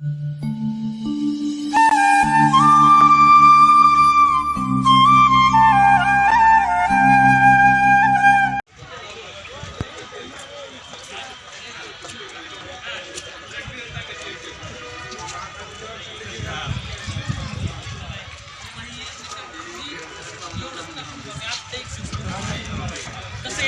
कसं